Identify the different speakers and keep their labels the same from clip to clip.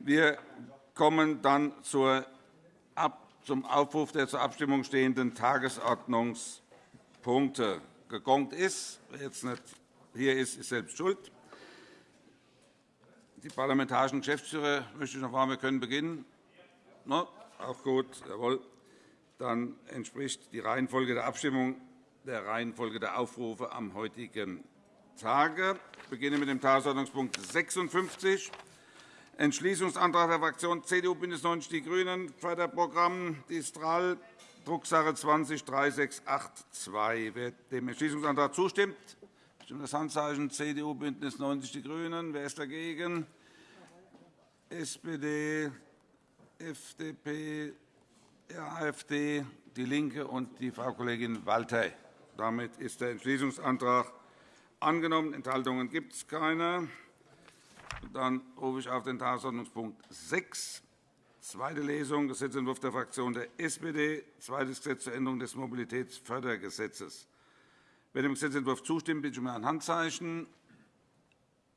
Speaker 1: Wir kommen dann zum Aufruf der zur Abstimmung stehenden Tagesordnungspunkte. Gegongt ist. Wer jetzt nicht hier ist, ist selbst schuld. Die parlamentarischen Geschäftsführer möchte ich noch fragen, wir können beginnen. No? Auch gut. Jawohl. Dann entspricht die Reihenfolge der Abstimmung der Reihenfolge der Aufrufe am heutigen Tage. Ich beginne mit dem Tagesordnungspunkt 56, Entschließungsantrag der Fraktionen CDU, BÜNDNIS 90 die GRÜNEN, Förderprogramm Distral, Drucksache 20-3682. Wer dem Entschließungsantrag zustimmt, stimmt das Handzeichen CDU, BÜNDNIS 90 die GRÜNEN. Wer ist dagegen? SPD, FDP, AfD, DIE LINKE und die Frau Kollegin Walter. Damit ist der Entschließungsantrag angenommen. Enthaltungen gibt es keine. Dann rufe ich auf den Tagesordnungspunkt 6, zweite Lesung, Gesetzentwurf der Fraktion der SPD, zweites Gesetz zur Änderung des Mobilitätsfördergesetzes. Wer dem Gesetzentwurf zustimmt, bitte ich um ein Handzeichen.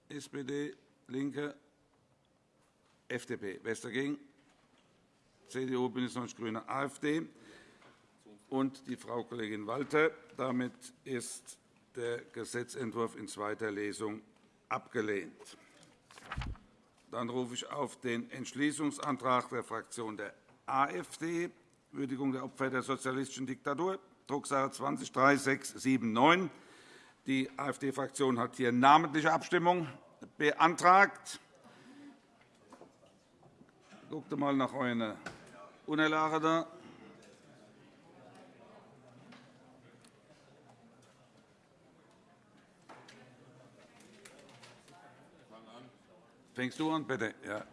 Speaker 1: SPD, LINKE, FDP. Wer ist dagegen? CDU, BÜNDNIS 90 die GRÜNEN, AfD und die Frau Kollegin Walter. Damit ist der Gesetzentwurf in zweiter Lesung abgelehnt. Dann rufe ich auf den Entschließungsantrag der Fraktion der AfD, Würdigung der Opfer der sozialistischen Diktatur, Drucksache 20-3679. Die AfD-Fraktion hat hier namentliche Abstimmung beantragt. Guckt mal nach euren Unterlagen da. Fängst du an, bitte? Ja.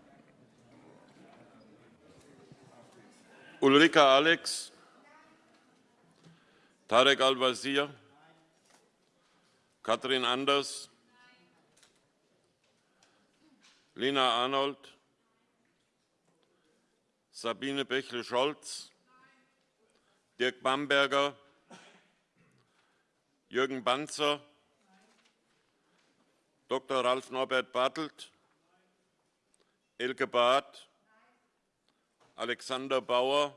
Speaker 2: Ulrika Alex, Tarek Al-Wazir, Katrin Anders, Lena Arnold, Sabine Bächle-Scholz, Dirk Bamberger, Jürgen Banzer, Dr. Ralf Norbert Bartelt, Elke Barth, Alexander Bauer,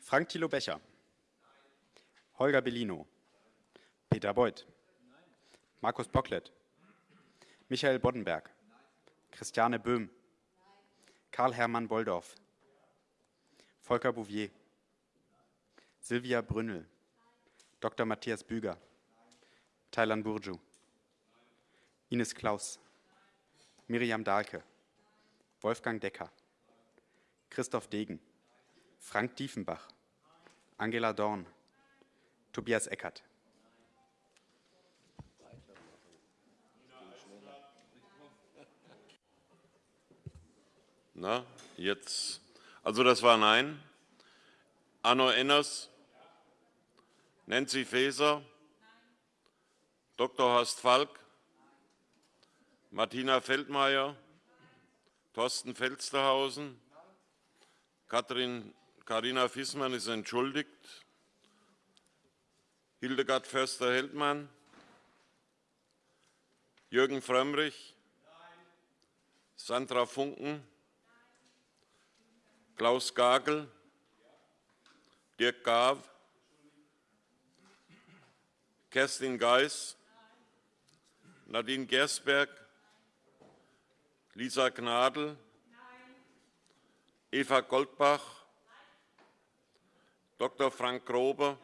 Speaker 3: Frank Thilo Becher, Holger Bellino, Peter Beuth, Markus Bocklet, Michael Boddenberg, Christiane Böhm, Karl-Hermann Bolldorf, Volker Bouvier, Silvia Brünnel, Dr. Matthias Büger, Thailand Burju, Ines Klaus, Miriam Dahlke, Wolfgang Decker, Christoph Degen, Frank Diefenbach, Angela Dorn, Tobias Eckert.
Speaker 2: Na, jetzt. Also das war Nein. Arno Enners, Nancy Faeser, Dr. Horst Falk, Martina Feldmayer, Thorsten Felsterhausen, Katrin Carina Fissmann ist entschuldigt, Hildegard Förster-Heldmann, Jürgen Frömmrich, Sandra Funken, Klaus Gagel, Dirk Gaw, Kerstin Geis, Nadine Gersberg, Lisa Gnadl, Eva Goldbach, Dr. Frank Grobe,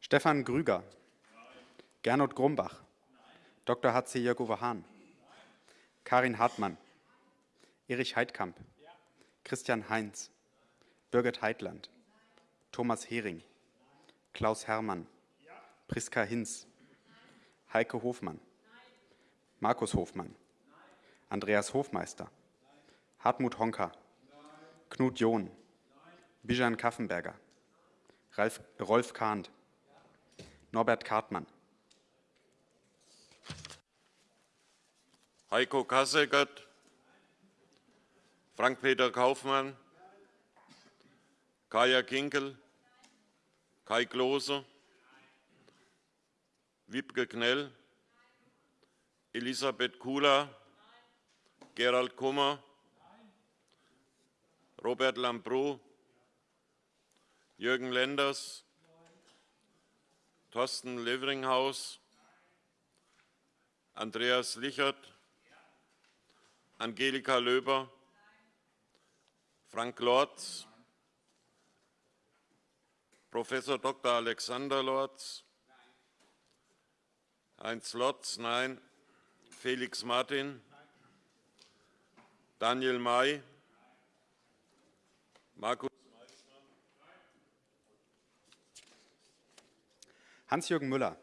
Speaker 3: Stefan Grüger, Gernot Grumbach, Dr. H.C. Jörg-Uwe Hahn, Karin Hartmann, Erich Heidkamp, Christian Heinz, Birgit Heitland, Thomas Hering, Klaus Herrmann, Priska Hinz, Heike Hofmann, Markus Hofmann, Andreas Hofmeister, Hartmut Honka, Knut John, Bijan Kaffenberger, Rolf Kahnt, Norbert Kartmann,
Speaker 2: Heiko Kasseckert, Frank-Peter Kaufmann, Kaya Kinkel, Kai Klose, Wiebke Knell, Elisabeth Kula, Gerald Kummer, Robert Lambrou, Jürgen Lenders, Thorsten Leveringhaus, Andreas Lichert, Angelika Löber, Frank Lorz, Professor Dr. Alexander Lorz, Heinz Lotz, nein, Felix Martin, Daniel May, Markus
Speaker 3: Hans-Jürgen Müller,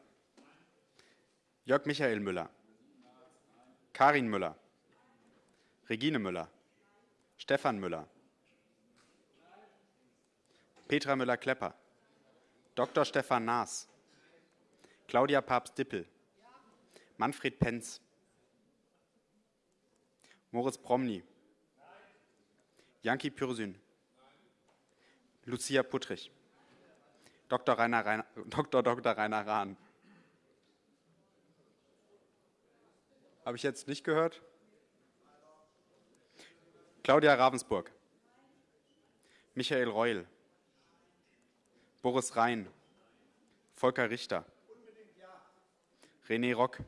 Speaker 3: Jörg Michael Müller, Karin Müller, Regine Müller, Stefan Müller, Petra Müller-Klepper, Dr. Stefan Naas, Claudia Papst-Dippel, Manfred Penz, Moritz Promny, Janki Pürsün, Lucia Puttrich, Dr. Rainer, Rainer, Dr. Dr. Rainer Rahn. Habe ich jetzt nicht gehört? Claudia Ravensburg, Michael Reul, Boris Rhein, Volker Richter, René Rock,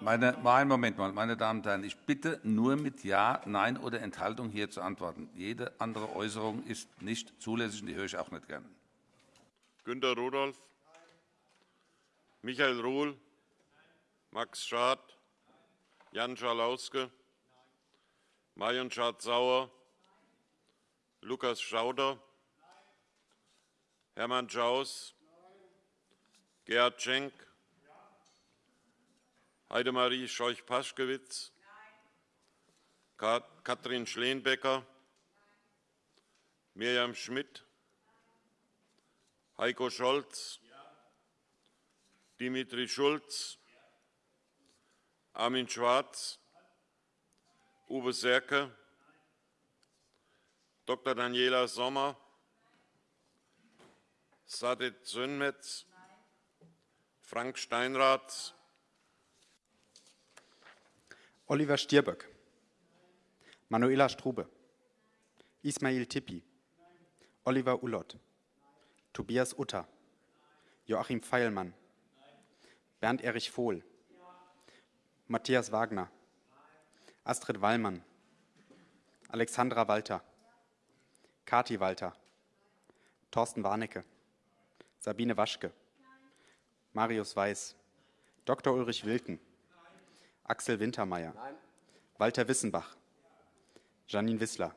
Speaker 1: Meine, einen Moment mal, meine Damen und Herren, ich bitte nur mit Ja, Nein oder Enthaltung hier zu antworten. Jede andere Äußerung ist nicht zulässig und die höre ich auch nicht gern.
Speaker 2: Günter Rudolph, Michael Ruhl, Max Schad, Jan Schalauske, Marion Schad-Sauer, Lukas Schauder, Hermann Schaus, Gerhard Schenk, Heidemarie Scheuch-Paschkewitz, Katrin Schleenbecker, Mirjam Schmidt, Heiko Scholz, Dimitri Schulz, Armin Schwarz, Uwe Serke, Dr. Daniela Sommer, Sadet Sönmetz, Frank Steinrath,
Speaker 3: Oliver Stierböck, Manuela Strube, Ismail Tippi, Oliver Ullott, Tobias Utter, Joachim Feilmann, Bernd Erich Vohl, Matthias Wagner, Astrid Wallmann, Alexandra Walter, Kati Walter, Thorsten Warnecke, Sabine Waschke, Marius Weiß, Dr. Ulrich Wilken, Axel Wintermeyer, Walter Wissenbach, Janine Wissler.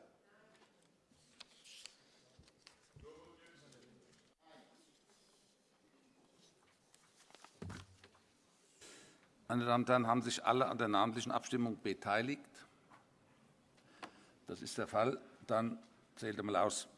Speaker 1: Meine Damen und Herren, haben sich alle an der namentlichen Abstimmung beteiligt? Das ist der Fall. Dann zählt einmal aus.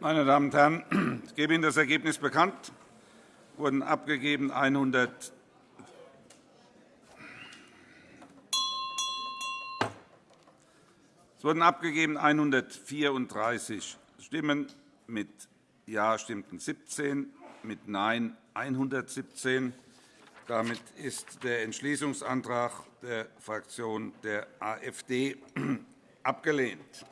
Speaker 1: Meine Damen und Herren, ich gebe Ihnen das Ergebnis bekannt. Es wurden abgegeben 100 Es wurden abgegeben 134 Stimmen. Mit Ja stimmten 17, mit Nein 117. Damit ist der Entschließungsantrag der Fraktion der AfD abgelehnt.